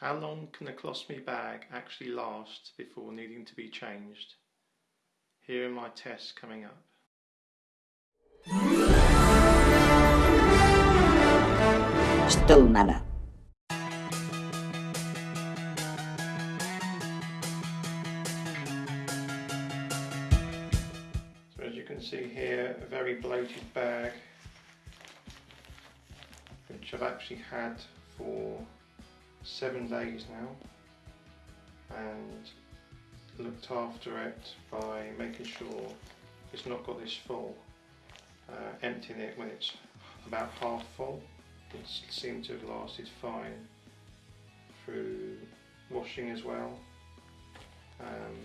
How long can a colostomy bag actually last before needing to be changed? Here are my tests coming up. Still Stomana. So as you can see here, a very bloated bag which I've actually had for seven days now and looked after it by making sure it's not got this full, uh, emptying it when it's about half full. It seemed to have lasted fine through washing as well. Um,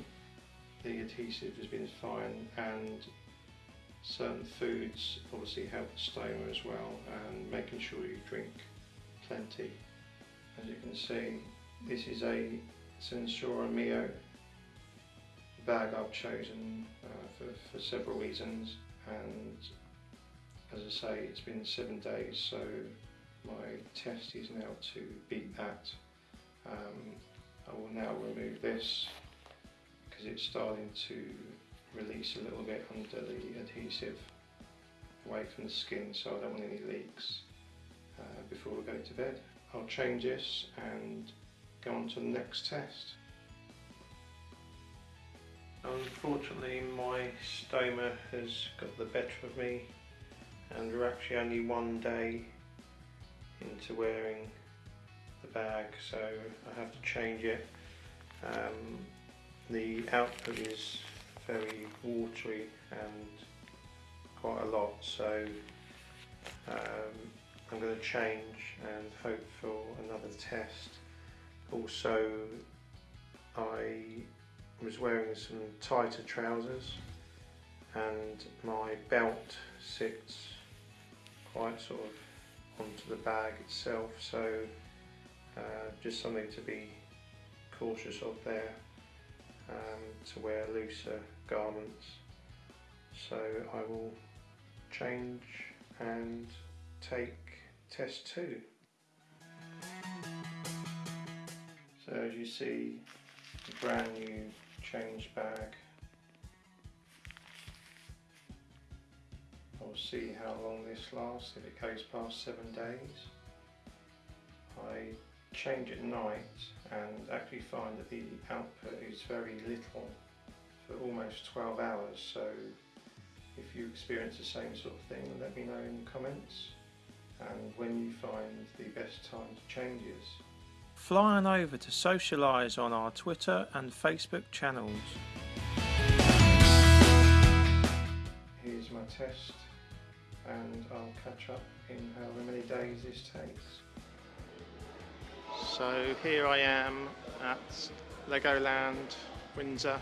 the adhesive has been fine and certain foods obviously help the stoma as well and making sure you drink plenty. As you can see this is a SenSura Mio bag I've chosen uh, for, for several reasons and as I say it's been seven days so my test is now to beat that. Um, I will now remove this because it's starting to release a little bit under the adhesive away from the skin so I don't want any leaks uh, before we go to bed. I'll change this and go on to the next test. Unfortunately my stoma has got the better of me and we're actually only one day into wearing the bag so I have to change it. Um, the output is very watery and quite a lot so um, I'm going to change and hope for another test. Also I was wearing some tighter trousers and my belt sits quite sort of onto the bag itself so uh, just something to be cautious of there um, to wear looser garments so I will change and take test 2 so as you see a brand new change bag. I'll see how long this lasts. If it goes past seven days I change at night and actually find that the output is very little for almost 12 hours. So if you experience the same sort of thing let me know in the comments and when you find the best time to change is. Fly on over to socialise on our Twitter and Facebook channels. Here's my test and I'll catch up in however many days this takes. So here I am at Legoland, Windsor.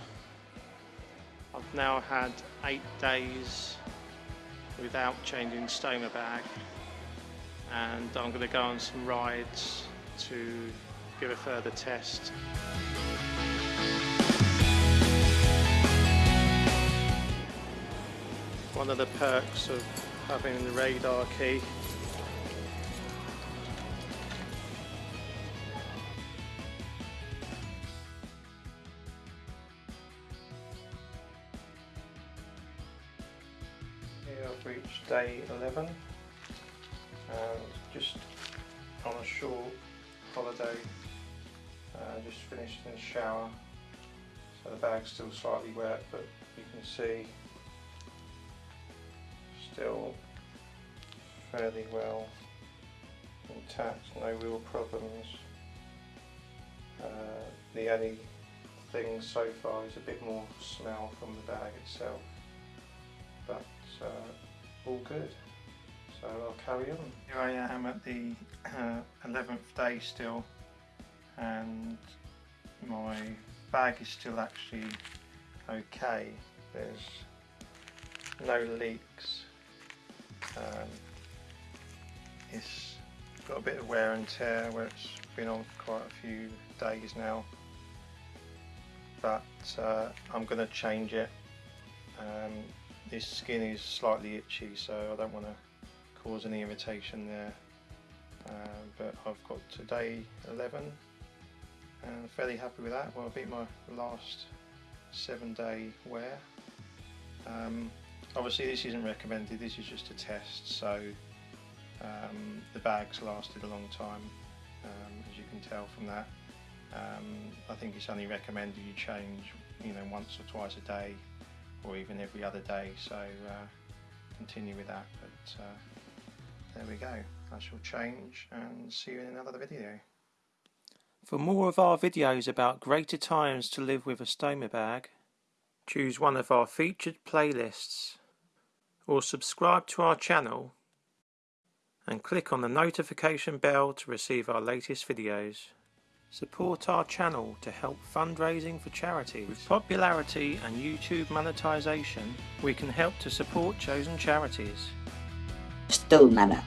I've now had eight days without changing stoma bag and I'm going to go on some rides to give a further test. One of the perks of having the radar key Here I've reached day 11 and just on a short holiday uh, just finished in the shower so the bag's still slightly wet but you can see still fairly well intact, no real problems. Uh, the only thing so far is a bit more smell from the bag itself but uh, all good so I'll carry on. Here I am at the uh, 11th day still and my bag is still actually okay. There's no leaks. Um, it's got a bit of wear and tear where it's been on for quite a few days now but uh, I'm going to change it. Um, this skin is slightly itchy so I don't want to cause any irritation there uh, but I've got today 11 and fairly happy with that. Well, I beat my last seven day wear. Um, obviously this isn't recommended, this is just a test, so um, the bags lasted a long time, um, as you can tell from that. Um, I think it's only recommended you change, you know, once or twice a day, or even every other day, so uh, continue with that, but uh, there we go. I shall change and see you in another video. For more of our videos about greater times to live with a stoma bag, choose one of our featured playlists or subscribe to our channel and click on the notification bell to receive our latest videos. Support our channel to help fundraising for charities. With popularity and YouTube monetization, we can help to support chosen charities. Still Stillman.